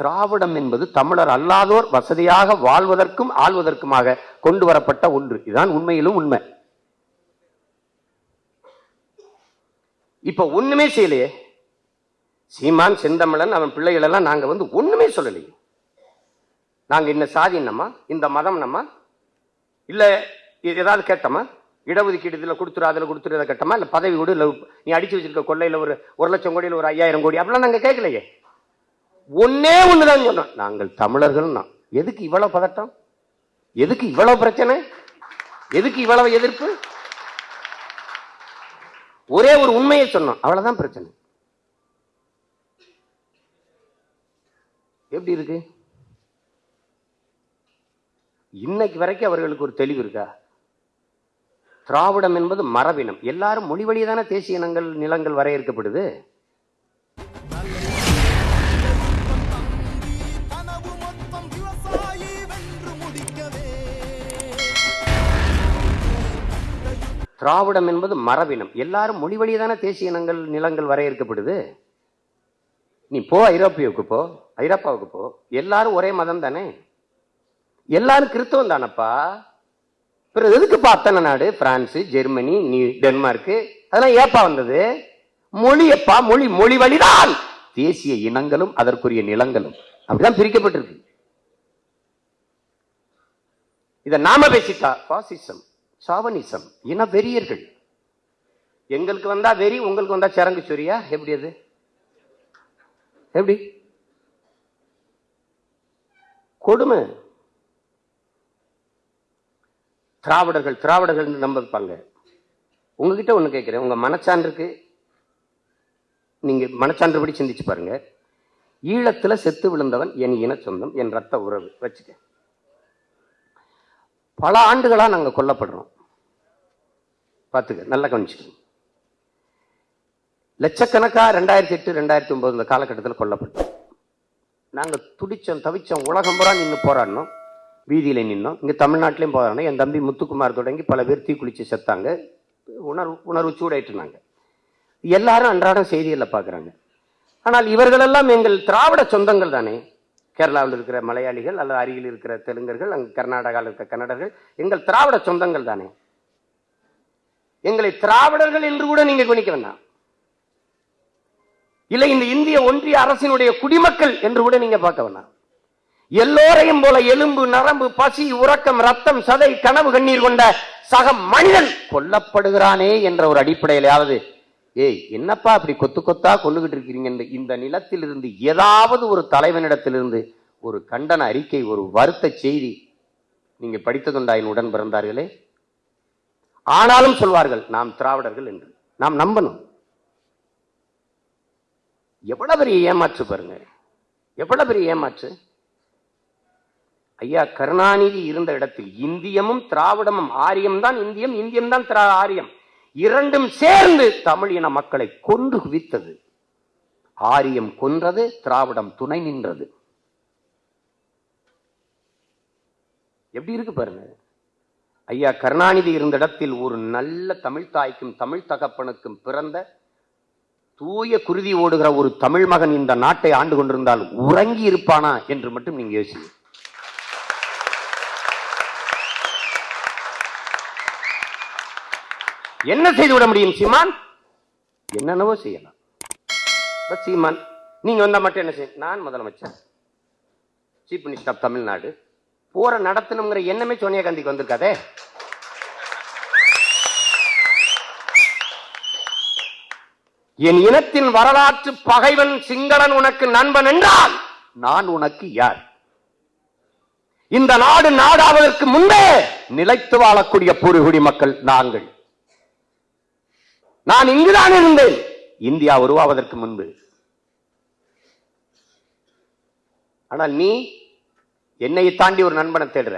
திராவிடம் என்பது தமிழர் அல்லாதோர் வசதியாக வாழ்வதற்கும் ஆள்வதற்குமாக கொண்டு வரப்பட்ட ஒன்று. இதுதான் உண்மையிலும் உண்மை. இப்ப ஒண்ணுமே செய்யலையே. சீமான் செந்தமிழன் அவன் பிள்ளைகள் எல்லாம் நாங்க வந்து ஒண்ணுமே சொல்லலையே. நாங்க இந்த சாதி என்னம்மா? இந்த மதம் நம்ம இல்ல இது ஏதாவது கேட்டோமா? இடஒதுக்கீடு இதில் கொடுத்துரு அதில் கொடுத்துரு இதை கேட்டோமா? இல்லை பதவி கொடு இல்லை நீ அடிச்சு வச்சிருக்க கொள்ளையில் ஒரு ஒரு லட்சம் கோடியில் ஒரு ஐயாயிரம் கோடி அப்படிலாம் நாங்கள் கேட்கலையே. ஒன்னே ஒண்ணுதான் சொன்னான் நாங்கள் தமிழர்கள் எதுக்கு இவ்வளவு பதட்டம்? எதுக்கு இவ்வளவு பிரச்சனை? எதுக்கு இவ்வளவு எதிர்ப்பு? ஒரே ஒரு உண்மையை சொன்னோம் அவ்வளவுதான் பிரச்சனை. எப்படி இருக்கு? இன்னைக்கு வரைக்கும் அவர்களுக்கு ஒரு தெளிவு இருக்கா? திராவிடம் என்பது மரபினம். எல்லாரும் மொழி வழியே தானே தேசிய இனங்கள் நிலங்கள் வரையறுக்கப்படுது? திராவிடம் என்பது மரபினம். எல்லாரும் மொழி வழியே தானே தேசிய இனங்கள் நிலங்கள் வரையறுக்கப்படுது? நீ போ ஐரோப்பியாவுக்கு போ ஐரோப்பாவுக்கு போ. எல்லாரும் ஒரே மதம் தானே எல்லாரும் கிறிஸ்தவம் தானப்பா? பிறகு எதுக்குப்பா அத்தனை நாடு? பிரான்ஸு ஜெர்மனி நீ டென்மார்க்கு அதெல்லாம் ஏப்பா வந்தது? மொழியப்பா மொழி மொழி வழிதான். தேசிய இனங்களும் அதற்குரிய நிலங்களும். அப்படிதான் பிரிக்கப்பட்டிருக்கு. இதை நாம பேசிட்டா பாசிசம். சாவனிசம் இன வெறியர்கள் எங்களுக்கு வந்தா வெறி உங்களுக்கு வந்தா சரங்கு சொரியா? எப்படி அது? எப்படி? கொடுமை. திராவிடர்கள் திராவிடர்கள் நம்பிப்பாங்க. உங்ககிட்ட ஒண்ணு கேட்கிறேன் உங்க மனச்சான்றுக்கு நீங்க மனச்சான்றுபடி சிந்திச்சு பாருங்க. ஈழத்தில் செத்து விழுந்தவன் என் இன சொந்தம் என் ரத்த உறவு. வச்சுக்க. பல ஆண்டுகளாக நாங்கள் கொல்லப்படுறோம். பார்த்துக்க நல்லா கவனிச்சுக்கணும் லட்சக்கணக்காக ரெண்டாயிரத்தி எட்டு ரெண்டாயிரத்தி ஒம்பது இந்த காலகட்டத்தில் கொல்லப்பட்டோம் நாங்கள் துடித்தோம் தவிச்சோம் உலகம் பூரா நின்று போராடினோம். வீதியில் நின்னோம். இங்கே தமிழ்நாட்டிலையும் போராடினோம். என் தம்பி முத்துக்குமார் தொடங்கி பல பேர் தீக்குளிச்சு செத்தாங்க. உணர்வு உணர்வு சூடாயிட்டுனாங்க எல்லாரும் அன்றாடம் செய்திகளில் பார்க்குறாங்க. ஆனால் இவர்களெல்லாம் எங்கள் திராவிட சொந்தங்கள் தானே. கேரளாவில் இருக்கிற மலையாளிகள் அல்லது அருகில் இருக்கிற தெலுங்கர்கள் அங்கே கர்நாடகாவில் இருக்கிற கன்னடர்கள் எங்கள் திராவிட சொந்தங்கள் தானே. எங்களை திராவிடர்கள் என்று கூட நீங்க கவனிக்க வேண்டாம். இல்லை இந்த இந்திய ஒன்றிய அரசினுடைய குடிமக்கள் என்று கூட நீங்க பார்க்க வேண்டாம். எல்லோரையும் போல எலும்பு நரம்பு பசி உறக்கம் ரத்தம் சதை கனவு கண்ணீர் கொண்ட சக மனிதன் கொல்லப்படுகிறானே என்ற ஒரு அடிப்படையிலாவது ஏய் என்னப்பா அப்படி கொத்து கொத்தா கொண்டுகிட்டு இருக்கிறீங்க? இந்த நிலத்திலிருந்து ஏதாவது ஒரு தலைவனிடத்திலிருந்து ஒரு கண்டன அறிக்கை ஒரு வருத்த செய்தி நீங்க படித்ததுண்டா? என் உடன் பிறந்தார்களே. ஆனாலும் சொல்வார்கள் நாம் திராவிடர்கள் என்று. நாம் நம்பணும். எவ்வளவு பெரிய ஏமாற்று பாருங்க. எவ்வளவு பெரிய ஏமாற்று. ஐயா கருணாநிதி இருந்த இடத்தில் இந்தியமும் திராவிடமும் ஆரியம் தான் இந்தியம் இந்தியம் தான் திரா ஆரியம். இரண்டும் சேர்ந்து தமிழ் இன மக்களை கொன்று குவித்தது. ஆரியம் கொன்றது திராவிடம் துணை நின்றது. எப்படி இருக்கு பாருங்க. ஐயா கருணாநிதி இருந்த இடத்தில் ஒரு நல்ல தமிழ் தாய்க்கும் தமிழ் தகப்பனுக்கும் பிறந்த தூய குருதி ஓடுகிற ஒரு தமிழ் மகன் இந்த நாட்டை ஆண்டு கொண்டிருந்தால் உறங்கி இருப்பானா என்று மட்டும் நீங்க யோசிங்க. என்ன செய்து விட முடியும் சீமான்? என்னென்னவோ செய்யலாம். சீமான் நீங்க வந்தா மட்டும் என்ன செய்ய நான் முதலமைச்சர். சீஃப் மினிஸ்டர் ஆஃப் தமிழ்நாடு போற நடத்தணுங்கிற எண்ணமே சோனியா காந்திக்கு வந்திருக்காதே. என் இனத்தின் வரலாற்று பகைவன் சிங்களன் உனக்கு நண்பன் என்றால் நான் உனக்கு யார்? இந்த நாடு நாடாவதற்கு முன்பே நிலைத்து வாழக்கூடிய பூர்வகுடி மக்கள் நாங்கள். நான் இங்குதான் இருந்தேன். இந்தியா உருவாவதற்கு முன்பு. ஆனால் நீ என்னை தாண்டி ஒரு நண்பனை தேடுற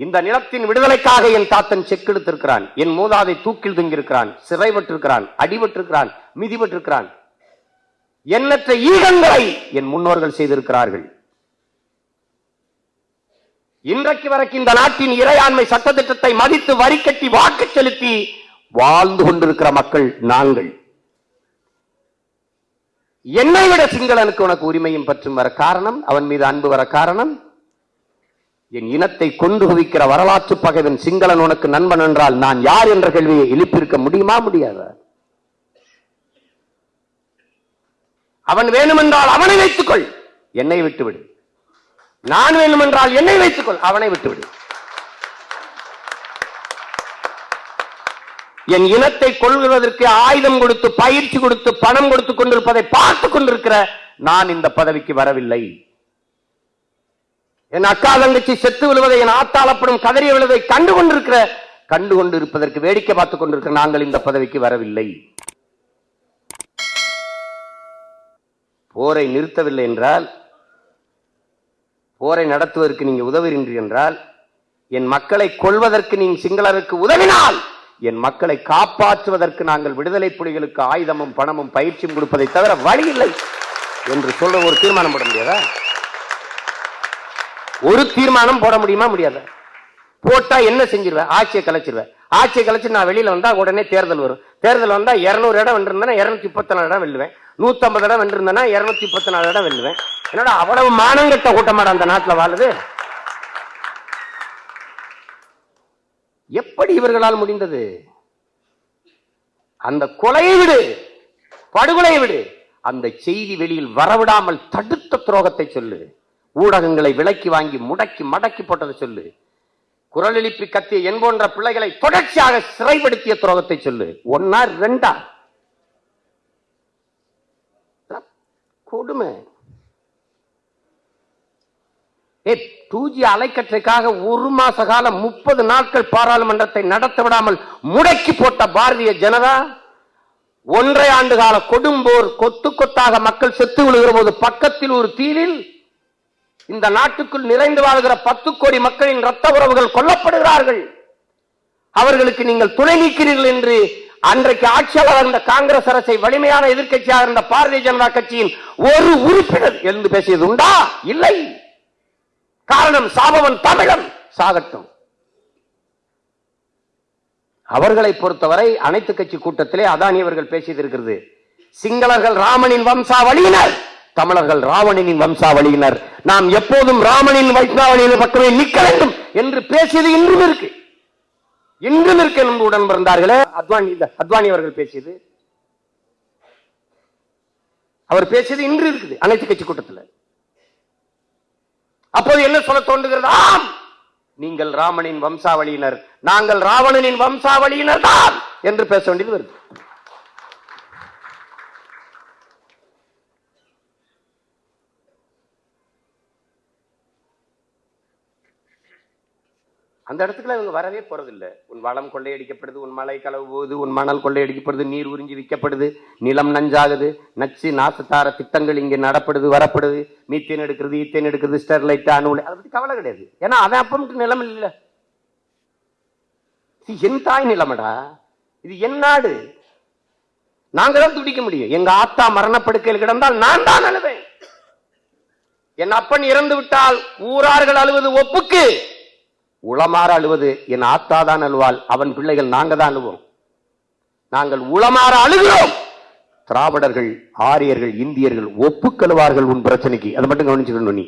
இந்த நிலத்தின் விடுதலைக்காக என் தாத்தன் செக்கெடுத்திருக்கிறான் என் மூதாதை தூக்கில் தொங்கியிருக்கிறான். சிறைபட்டிருக்கிறான் அடிபட்டிருக்கிறான் மிதிபட்டிருக்கிறான் எண்ணற்ற ஈகங்களை என் முன்னோர்கள் செய்திருக்கிறார்கள். இன்றைக்கு வரைக்கும் இந்த நாட்டின் இறையாண்மை சட்டத்திட்டத்தை மதித்து வரி கட்டி வாக்கு செலுத்தி வாழ்ந்து கொண்டிருக்கிற மக்கள் நாங்கள். என்னை விட சிங்களனுக்கு உனக்கு உரிமையும் பற்றும் வர காரணம் அவன் மீது அன்பு வர காரணம் என் இனத்தை கொண்டு குவிக்கிற வரலாற்று பகைவன் சிங்களன் உனக்கு நண்பன் என்றால் நான் யார் என்ற கேள்வியை எழுப்பியிருக்க முடியுமா முடியாத? அவன் வேணுமென்றால் அவனை வைத்துக்கொள். என்னை விட்டுவிடு. நான் வேண்டுமென்றால் என்னை வைத்துக்கொள். அவனை விட்டுவிடு. என் இனத்தை கொள்கிறதற்கு ஆயுதம் கொடுத்து பயிற்சி கொடுத்து பணம் கொடுத்து கொண்டிருப்பதை பார்த்துக் கொண்டிருக்கிற நான் இந்த பதவிக்கு வரவில்லை. என் அக்கா தங்கச்சி செத்து விழுவதை என் ஆத்தாளப்படும் கதறி விழுவதை கண்டு கொண்டிருக்கிற கண்டு கொண்டு இருப்பதற்கு வேடிக்கை பார்த்துக் கொண்டிருக்கிற நாங்கள் இந்த பதவிக்கு வரவில்லை. போரை நிறுத்தவில்லை என்றால் போரை நடத்துவதற்கு நீங்க உதவுகின்றீர்கள் என்றால் என் மக்களை கொள்வதற்கு நீங்கள் சிங்களருக்கு உதவினால் என் மக்களை காப்பாற்றுவதற்கு நாங்கள் விடுதலை புலிகளுக்கு ஆயுதமும் பணமும் பயிற்சியும் கொடுப்பதை தவிர வழி இல்லை என்று சொல்ற ஒரு தீர்மானம் போட முடியாதா? ஒரு தீர்மானம் போட முடியுமா? முடியாத. போட்டா என்ன செஞ்சிருவேன் ஆட்சியை கலைச்சிருவேன் ஆட்சியை கலைச்சு நான் வெளியில வந்தா உடனே தேர்தல் வரும். தேர்தல் வந்தா இருநூறு இடம் வென்றிருந்தேன்னா இருநூத்தி முப்பத்தி நாலு இடம் வெல்லுவேன். நூத்தம்பது இடம் வென்றிருந்தேன்னா இருநூத்தி முப்பத்தி நாலு இடம் வெல்லுவேன். என்னடா அவ்வளவு மானங்கட்ட கூட்டமாடா அந்த நாட்டுல வாழுது? எப்படி இவர்களால் முடிந்தது? அந்த கொலையை விடு படுகொலையை விடு. அந்த செய்தி வெளியில் வரவிடாமல் தடுத்த துரோகத்தை சொல்லு. ஊடகங்களை விலக்கி வாங்கி முடக்கி மடக்கி போட்டதை சொல்லு. குரல் எழுப்பி கத்திய என் போன்ற பிள்ளைகளை தொடர்ச்சியாக சிறைப்படுத்திய துரோகத்தை சொல்லு. ஒன்னா ரெண்டா? கொடுமை. ஏ டூ ஜி அலைக்கற்றைக்காக ஒரு மாச காலம் முப்பது நாட்கள் பாராளுமன்றத்தை நடத்த விடாமல் முடக்கி போட்ட பாரதிய ஜனதா? ஒன்றை ஆண்டு கால கொடும்போர் கொத்து கொத்தாக மக்கள் செத்து விழுகிற போது பக்கத்தில் ஒரு தீவில் இந்த நாட்டுக்குள் நிறைந்து வாழ்கிற பத்து கோடி மக்களின் ரத்த உறவுகள் கொல்லப்படுகிறார்கள். அவர்களுக்கு நீங்கள் துணை நீக்கிறீர்கள் என்று அன்றைக்கு ஆட்சியாளர் இருந்த காங்கிரஸ் அரசை வலிமையான எதிர்க்கட்சியாக இருந்த பாரதிய ஜனதா கட்சியின் ஒரு உறுப்பினர் எழுந்து பேசியது உண்டா? இல்லை. காரணம் சாபவன் தமிழன் சாகட்டும். அவர்களை பொறுத்தவரை அனைத்து கட்சி கூட்டத்திலே அதானி அவர்கள் பேசியது இருக்கிறது. சிங்களர்கள் ராமனின் வம்சாவளியினர். தமிழர்கள் ராவணனின் வம்சாவளியினர். நாம் எப்போதும் ராமனின் வைஷ்ணாவளியின் பக்கமே நிற்க வேண்டும் என்று பேசியது இன்றும் இருக்கு. இன்றும் இருக்கு என்று உடன் பிறந்தார்களே அத்வானி இல்ல, அத்வானி அவர்கள் பேசியது. அவர் பேசியது இன்று இருக்குது அனைத்து கட்சி கூட்டத்தில். அப்போது என்ன சொல்ல தோன்றுகிறது? ஆம்! நீங்கள் ராமனின் வம்சாவளியினர் நாங்கள் ராவணனின் வம்சாவளியினர் தான் என்று பேச வேண்டியது வருது. அந்த இடத்துக்குள்ள இவங்க வரவே போறதில்லை. உன் வளம் கொள்ளையடிக்கப்படுது உன் மலை களவு போகுது உன் மணல் கொள்ளையடிக்கப்படுது நீர் உறிஞ்சி விற்கப்படுது நிலம் நஞ்சாகுது நச்சு நாசத்தார திட்டங்கள் இங்கே நடப்படுது வரப்படுது மீத்தேன் எடுக்கிறது ஈத்தேன் எடுக்கிறது ஸ்டெர்லைட் அணு அதை பத்தி கவலை கிடையாது. ஏன்னா அவன் அப்ப மட்டும் நிலம் இல்லை என் தாய் நிலமடா. இது என் நாடு. நாங்க தான் துடிக்க முடியும். எங்க ஆத்தா மரணப்படுக்கையில் கிடந்தால் நான் தான் அழுவேன். என் அப்பன் இறந்து விட்டால் ஊரார்கள் அழுவது ஒப்புக்கு. உளமாற அழுவது என் ஆத்தா தான் அழுவாள் அவன் பிள்ளைகள் நாங்கள் தான் அழுவோம். நாங்கள் உளமாற அழுகிறோம். திராவிடர்கள் ஆரியர்கள் இந்தியர்கள் ஒப்புக்கழுவார்கள் உன் பிரச்சனைக்கு. அதை மட்டும் கவனிச்சுக்கணும் நீ.